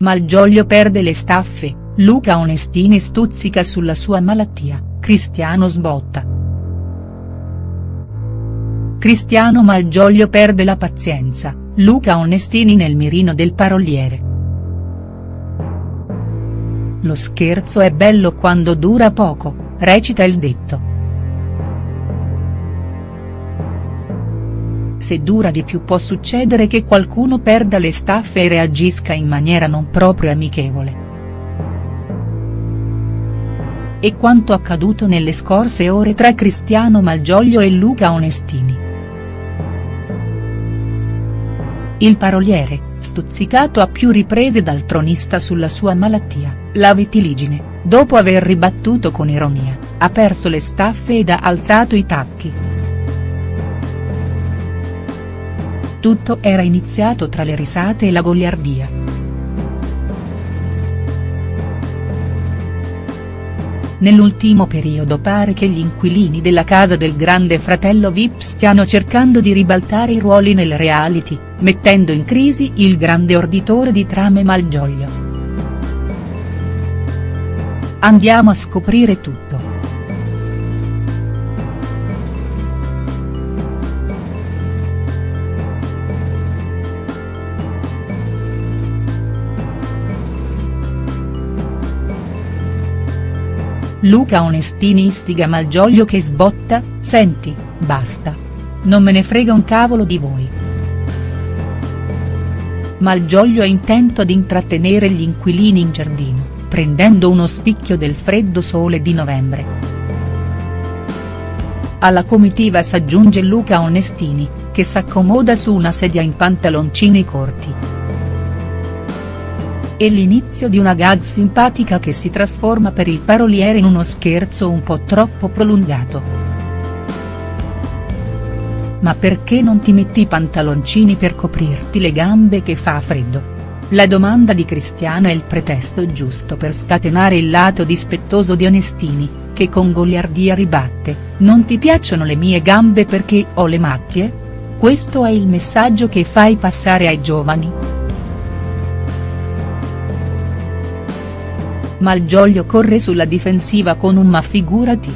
Malgioglio perde le staffe, Luca Onestini stuzzica sulla sua malattia, Cristiano sbotta. Cristiano Malgioglio perde la pazienza, Luca Onestini nel mirino del paroliere. Lo scherzo è bello quando dura poco, recita il detto. Se dura di più può succedere che qualcuno perda le staffe e reagisca in maniera non proprio amichevole. E quanto accaduto nelle scorse ore tra Cristiano Malgioglio e Luca Onestini. Il paroliere, stuzzicato a più riprese dal tronista sulla sua malattia, la vitiligine, dopo aver ribattuto con ironia, ha perso le staffe ed ha alzato i tacchi. Tutto era iniziato tra le risate e la goliardia. Nell'ultimo periodo pare che gli inquilini della casa del grande fratello Vip stiano cercando di ribaltare i ruoli nel reality, mettendo in crisi il grande orditore di trame Malgioglio. Andiamo a scoprire tutto. Luca Onestini istiga Malgioglio che sbotta, senti, basta. Non me ne frega un cavolo di voi. Malgioglio è intento ad intrattenere gli inquilini in giardino, prendendo uno spicchio del freddo sole di novembre. Alla comitiva s'aggiunge Luca Onestini, che s'accomoda su una sedia in pantaloncini corti e l'inizio di una gag simpatica che si trasforma per il paroliere in uno scherzo un po' troppo prolungato. Ma perché non ti metti i pantaloncini per coprirti le gambe che fa freddo? La domanda di Cristiano è il pretesto giusto per scatenare il lato dispettoso di Onestini, che con goliardia ribatte, non ti piacciono le mie gambe perché ho le macchie? Questo è il messaggio che fai passare ai giovani?. Malgioglio corre sulla difensiva con un ma figurati.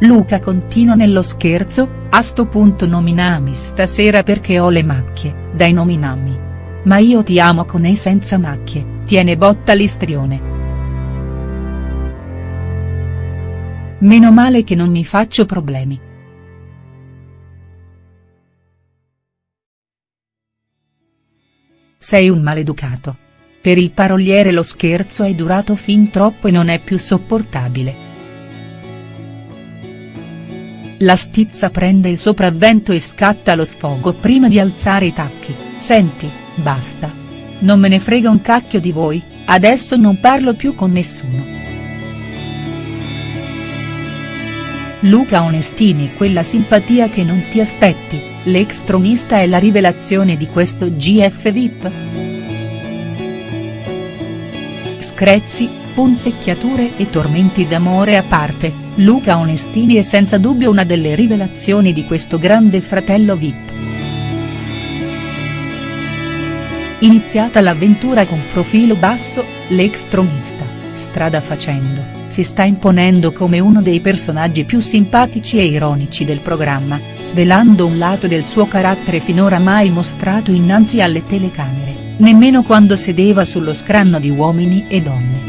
Luca continua nello scherzo, a sto punto nominami stasera perché ho le macchie, dai nominami. Ma io ti amo con e senza macchie, tiene botta l'istrione. Meno male che non mi faccio problemi. Sei un maleducato. Per il paroliere lo scherzo è durato fin troppo e non è più sopportabile. La stizza prende il sopravvento e scatta lo sfogo prima di alzare i tacchi, senti, basta. Non me ne frega un cacchio di voi, adesso non parlo più con nessuno. Luca Onestini quella simpatia che non ti aspetti, l'ex tronista è la rivelazione di questo GF VIP?. Screzzi, punzecchiature e tormenti d'amore a parte, Luca Onestini è senza dubbio una delle rivelazioni di questo grande fratello VIP. Iniziata l'avventura con profilo basso, l'ex tronista, strada facendo si sta imponendo come uno dei personaggi più simpatici e ironici del programma, svelando un lato del suo carattere finora mai mostrato innanzi alle telecamere, nemmeno quando sedeva sullo scranno di Uomini e Donne.